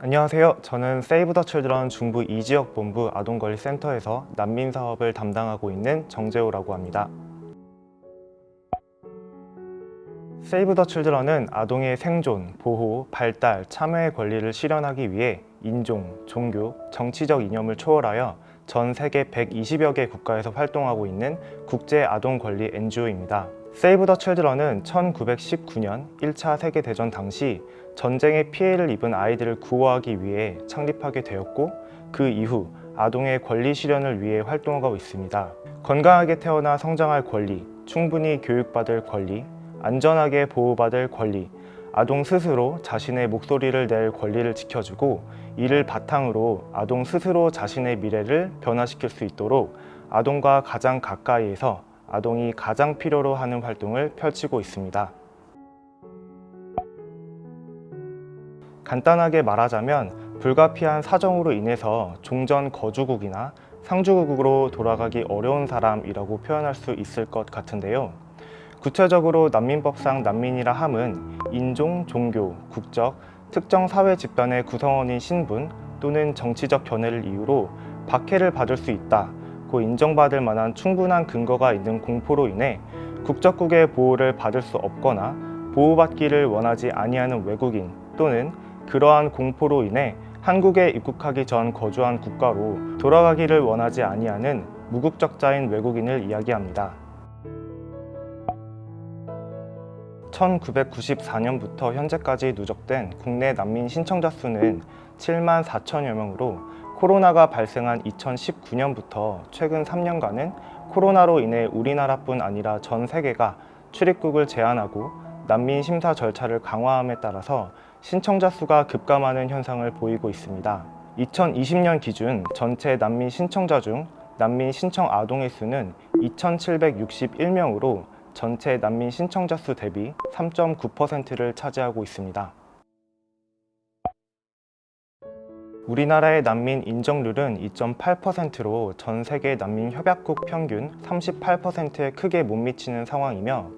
안녕하세요. 저는 세이브 더 칠드런 중부 이지역 본부 아동권리센터에서 난민 사업을 담당하고 있는 정재호라고 합니다. 세이브 더 칠드런은 아동의 생존, 보호, 발달, 참여의 권리를 실현하기 위해 인종, 종교, 정치적 이념을 초월하여 전 세계 120여 개 국가에서 활동하고 있는 국제 아동 권리 NGO입니다. 세이브 더 칠드런은 1919년 1차 세계대전 당시 전쟁의 피해를 입은 아이들을 구호하기 위해 창립하게 되었고 그 이후 아동의 권리 실현을 위해 활동하고 있습니다. 건강하게 태어나 성장할 권리, 충분히 교육받을 권리, 안전하게 보호받을 권리, 아동 스스로 자신의 목소리를 낼 권리를 지켜주고 이를 바탕으로 아동 스스로 자신의 미래를 변화시킬 수 있도록 아동과 가장 가까이에서 아동이 가장 필요로 하는 활동을 펼치고 있습니다. 간단하게 말하자면 불가피한 사정으로 인해서 종전 거주국이나 상주국으로 돌아가기 어려운 사람이라고 표현할 수 있을 것 같은데요. 구체적으로 난민법상 난민이라 함은 인종, 종교, 국적, 특정 사회 집단의 구성원인 신분 또는 정치적 견해를 이유로 박해를 받을 수 있다 고 인정받을 만한 충분한 근거가 있는 공포로 인해 국적국의 보호를 받을 수 없거나 보호받기를 원하지 아니하는 외국인 또는 그러한 공포로 인해 한국에 입국하기 전 거주한 국가로 돌아가기를 원하지 아니하는 무국적자인 외국인을 이야기합니다. 1994년부터 현재까지 누적된 국내 난민 신청자 수는 7만 4천여 명으로 코로나가 발생한 2019년부터 최근 3년간은 코로나로 인해 우리나라뿐 아니라 전 세계가 출입국을 제한하고 난민 심사 절차를 강화함에 따라서 신청자 수가 급감하는 현상을 보이고 있습니다. 2020년 기준 전체 난민 신청자 중 난민 신청 아동의 수는 2,761명으로 전체 난민 신청자 수 대비 3.9%를 차지하고 있습니다. 우리나라의 난민 인정률은 2.8%로 전 세계 난민 협약국 평균 38%에 크게 못 미치는 상황이며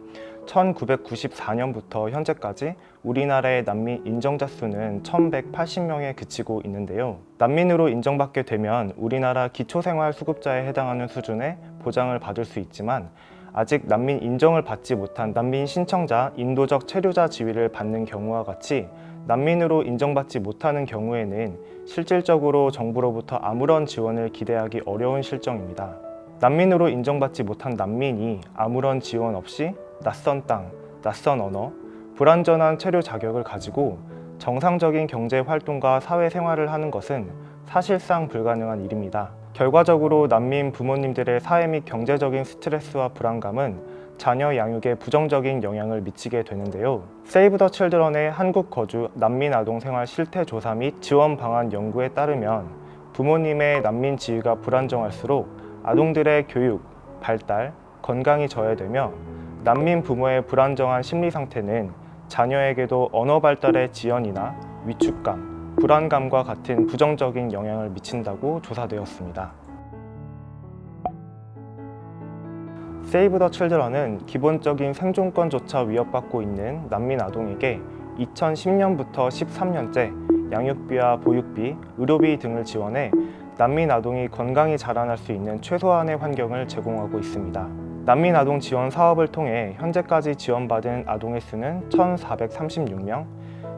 1994년부터 현재까지 우리나라의 난민 인정자 수는 1180명에 그치고 있는데요. 난민으로 인정받게 되면 우리나라 기초생활수급자에 해당하는 수준의 보장을 받을 수 있지만 아직 난민 인정을 받지 못한 난민 신청자 인도적 체류자 지위를 받는 경우와 같이 난민으로 인정받지 못하는 경우에는 실질적으로 정부로부터 아무런 지원을 기대하기 어려운 실정입니다. 난민으로 인정받지 못한 난민이 아무런 지원 없이 낯선 땅, 낯선 언어, 불완전한 체류 자격을 가지고 정상적인 경제 활동과 사회 생활을 하는 것은 사실상 불가능한 일입니다. 결과적으로 난민 부모님들의 사회 및 경제적인 스트레스와 불안감은 자녀 양육에 부정적인 영향을 미치게 되는데요. 세이브 더 칠드런의 한국 거주 난민 아동 생활 실태 조사 및 지원 방안 연구에 따르면 부모님의 난민 지위가 불안정할수록 아동들의 교육, 발달, 건강이 저해되며 난민 부모의 불안정한 심리 상태는 자녀에게도 언어 발달의 지연이나 위축감, 불안감과 같은 부정적인 영향을 미친다고 조사되었습니다. 세이브 더 칠드런은 기본적인 생존권조차 위협받고 있는 난민 아동에게 2010년부터 13년째 양육비와 보육비, 의료비 등을 지원해 난민 아동이 건강히 자라날 수 있는 최소한의 환경을 제공하고 있습니다. 난민 아동 지원 사업을 통해 현재까지 지원받은 아동의 수는 1,436명,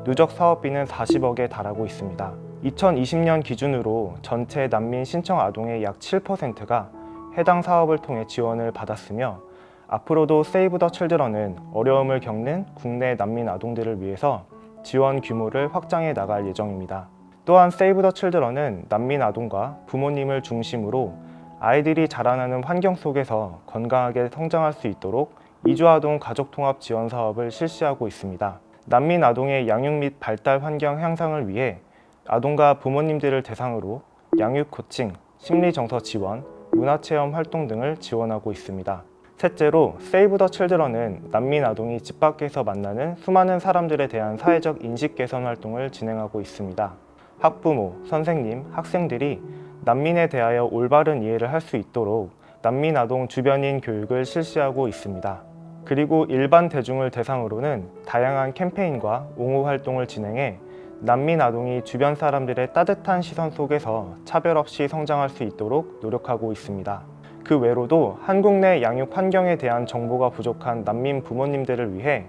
누적 사업비는 40억에 달하고 있습니다. 2020년 기준으로 전체 난민 신청 아동의 약 7%가 해당 사업을 통해 지원을 받았으며 앞으로도 세이브 더 칠드런은 어려움을 겪는 국내 난민 아동들을 위해서 지원 규모를 확장해 나갈 예정입니다. 또한 세이브 더 칠드런은 난민 아동과 부모님을 중심으로 아이들이 자라나는 환경 속에서 건강하게 성장할 수 있도록 이주아동 가족통합 지원 사업을 실시하고 있습니다. 난민 아동의 양육 및 발달 환경 향상을 위해 아동과 부모님들을 대상으로 양육 코칭, 심리정서 지원, 문화체험 활동 등을 지원하고 있습니다. 셋째로 세이브 더 칠드런은 난민 아동이 집 밖에서 만나는 수많은 사람들에 대한 사회적 인식 개선 활동을 진행하고 있습니다. 학부모, 선생님, 학생들이 난민에 대하여 올바른 이해를 할 수 있도록 난민 아동 주변인 교육을 실시하고 있습니다. 그리고 일반 대중을 대상으로는 다양한 캠페인과 옹호 활동을 진행해 난민 아동이 주변 사람들의 따뜻한 시선 속에서 차별 없이 성장할 수 있도록 노력하고 있습니다. 그 외로도 한국 내 양육 환경에 대한 정보가 부족한 난민 부모님들을 위해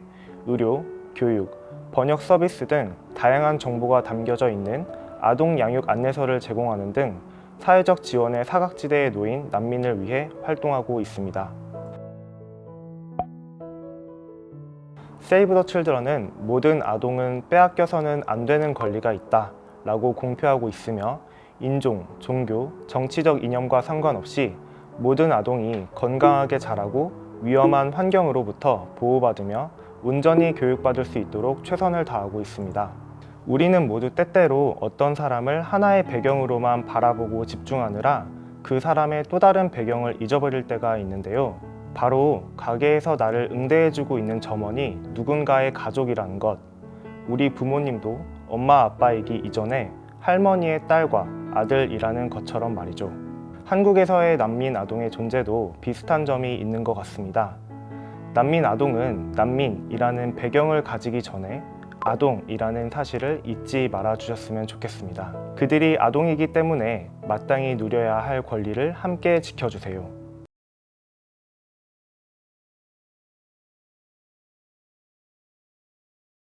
의료, 교육, 번역 서비스 등 다양한 정보가 담겨져 있는 아동 양육 안내서를 제공하는 등 사회적 지원의 사각지대에 놓인 난민을 위해 활동하고 있습니다. 세이브 더 칠드런은 모든 아동은 빼앗겨서는 안 되는 권리가 있다 라고 공표하고 있으며 인종, 종교, 정치적 이념과 상관없이 모든 아동이 건강하게 자라고 위험한 환경으로부터 보호받으며 온전히 교육받을 수 있도록 최선을 다하고 있습니다. 우리는 모두 때때로 어떤 사람을 하나의 배경으로만 바라보고 집중하느라 그 사람의 또 다른 배경을 잊어버릴 때가 있는데요. 바로 가게에서 나를 응대해주고 있는 점원이 누군가의 가족이라는 것. 우리 부모님도 엄마 아빠이기 이전에 할머니의 딸과 아들이라는 것처럼 말이죠. 한국에서의 난민 아동의 존재도 비슷한 점이 있는 것 같습니다. 난민 아동은 난민이라는 배경을 가지기 전에 아동이라는 사실을 잊지 말아 주셨으면 좋겠습니다. 그들이 아동이기 때문에 마땅히 누려야 할 권리를 함께 지켜주세요.